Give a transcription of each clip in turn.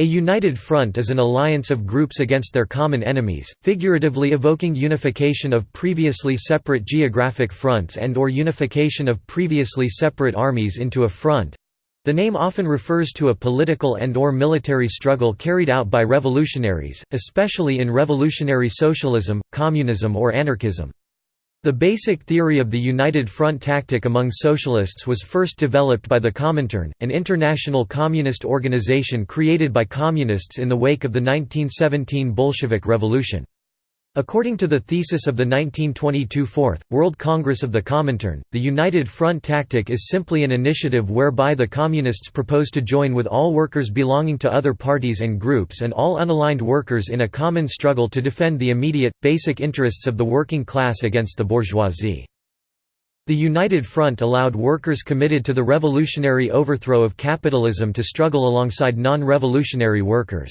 A united front is an alliance of groups against their common enemies, figuratively evoking unification of previously separate geographic fronts and or unification of previously separate armies into a front. The name often refers to a political and or military struggle carried out by revolutionaries, especially in revolutionary socialism, communism or anarchism. The basic theory of the United Front tactic among socialists was first developed by the Comintern, an international communist organization created by communists in the wake of the 1917 Bolshevik Revolution. According to the thesis of the 1922 Fourth, World Congress of the Comintern, the United Front tactic is simply an initiative whereby the Communists propose to join with all workers belonging to other parties and groups and all unaligned workers in a common struggle to defend the immediate, basic interests of the working class against the bourgeoisie. The United Front allowed workers committed to the revolutionary overthrow of capitalism to struggle alongside non-revolutionary workers.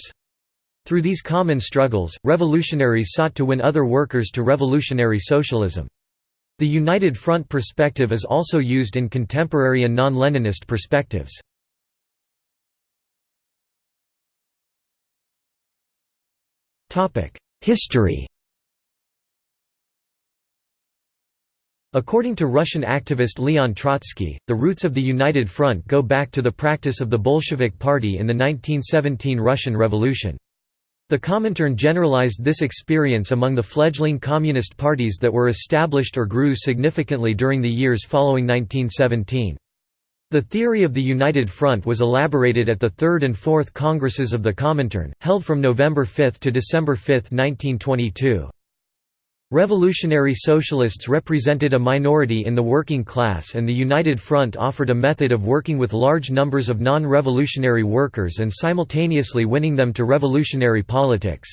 Through these common struggles, revolutionaries sought to win other workers to revolutionary socialism. The United Front perspective is also used in contemporary and non-Leninist perspectives. History According to Russian activist Leon Trotsky, the roots of the United Front go back to the practice of the Bolshevik Party in the 1917 Russian Revolution. The Comintern generalized this experience among the fledgling communist parties that were established or grew significantly during the years following 1917. The theory of the United Front was elaborated at the Third and Fourth Congresses of the Comintern, held from November 5 to December 5, 1922. Revolutionary Socialists represented a minority in the working class and the United Front offered a method of working with large numbers of non-revolutionary workers and simultaneously winning them to revolutionary politics.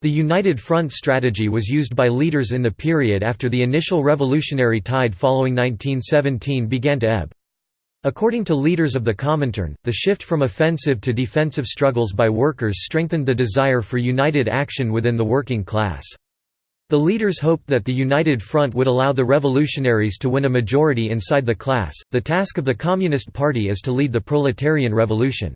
The United Front strategy was used by leaders in the period after the initial revolutionary tide following 1917 began to ebb. According to leaders of the Comintern, the shift from offensive to defensive struggles by workers strengthened the desire for united action within the working class. The leaders hoped that the United Front would allow the revolutionaries to win a majority inside the class. The task of the Communist Party is to lead the proletarian revolution.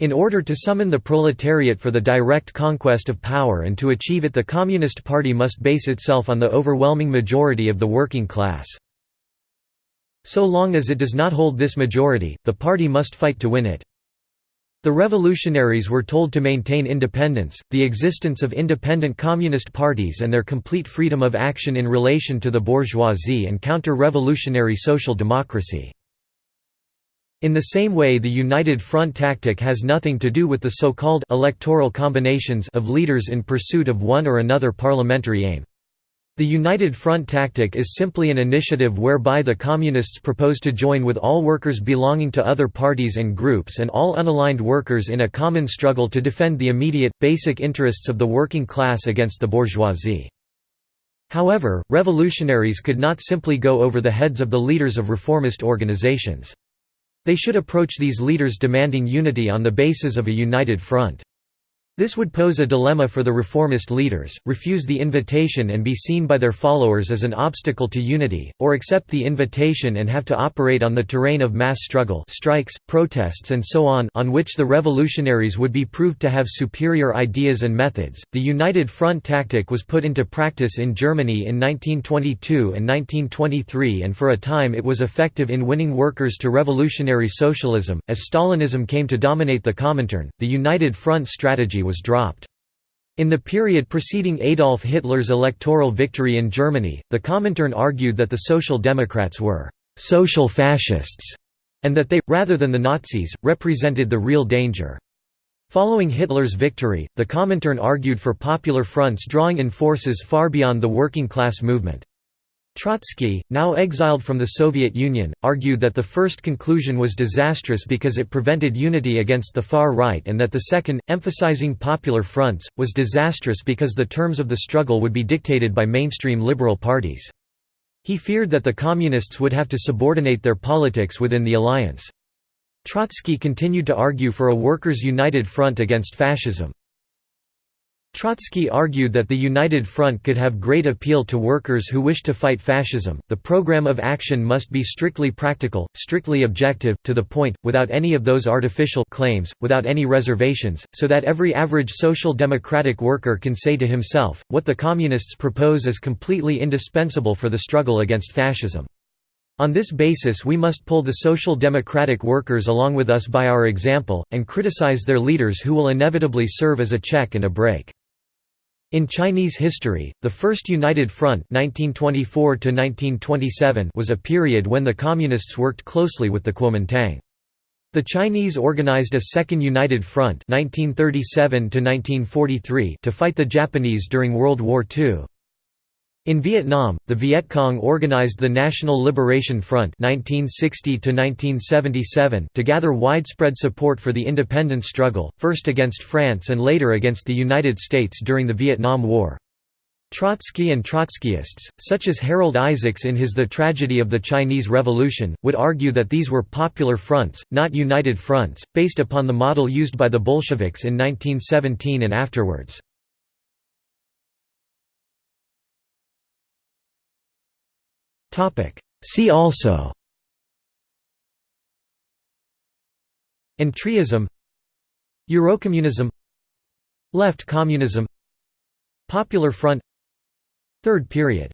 In order to summon the proletariat for the direct conquest of power and to achieve it the Communist Party must base itself on the overwhelming majority of the working class. So long as it does not hold this majority, the party must fight to win it. The revolutionaries were told to maintain independence, the existence of independent communist parties and their complete freedom of action in relation to the bourgeoisie and counter-revolutionary social democracy. In the same way the United Front tactic has nothing to do with the so-called «electoral combinations» of leaders in pursuit of one or another parliamentary aim. The United Front tactic is simply an initiative whereby the Communists propose to join with all workers belonging to other parties and groups and all unaligned workers in a common struggle to defend the immediate, basic interests of the working class against the bourgeoisie. However, revolutionaries could not simply go over the heads of the leaders of reformist organizations. They should approach these leaders demanding unity on the basis of a united front. This would pose a dilemma for the reformist leaders, refuse the invitation and be seen by their followers as an obstacle to unity, or accept the invitation and have to operate on the terrain of mass struggle strikes, protests and so on on which the revolutionaries would be proved to have superior ideas and methods. The United Front tactic was put into practice in Germany in 1922 and 1923 and for a time it was effective in winning workers to revolutionary socialism. As Stalinism came to dominate the Comintern, the United Front strategy was dropped. In the period preceding Adolf Hitler's electoral victory in Germany, the Comintern argued that the Social Democrats were «social fascists» and that they, rather than the Nazis, represented the real danger. Following Hitler's victory, the Comintern argued for popular fronts drawing in forces far beyond the working class movement. Trotsky, now exiled from the Soviet Union, argued that the first conclusion was disastrous because it prevented unity against the far right and that the second, emphasizing popular fronts, was disastrous because the terms of the struggle would be dictated by mainstream liberal parties. He feared that the Communists would have to subordinate their politics within the alliance. Trotsky continued to argue for a workers' united front against fascism. Trotsky argued that the United Front could have great appeal to workers who wish to fight fascism. The program of action must be strictly practical, strictly objective, to the point, without any of those artificial claims, without any reservations, so that every average social democratic worker can say to himself, what the Communists propose is completely indispensable for the struggle against fascism. On this basis we must pull the social democratic workers along with us by our example, and criticize their leaders who will inevitably serve as a check and a brake. In Chinese history, the First United Front 1924 was a period when the Communists worked closely with the Kuomintang. The Chinese organized a Second United Front 1937 to fight the Japanese during World War II. In Vietnam, the Viet Cong organized the National Liberation Front 1960 to gather widespread support for the independence struggle, first against France and later against the United States during the Vietnam War. Trotsky and Trotskyists, such as Harold Isaacs in his The Tragedy of the Chinese Revolution, would argue that these were popular fronts, not united fronts, based upon the model used by the Bolsheviks in 1917 and afterwards. See also Entryism Eurocommunism Left communism Popular Front Third period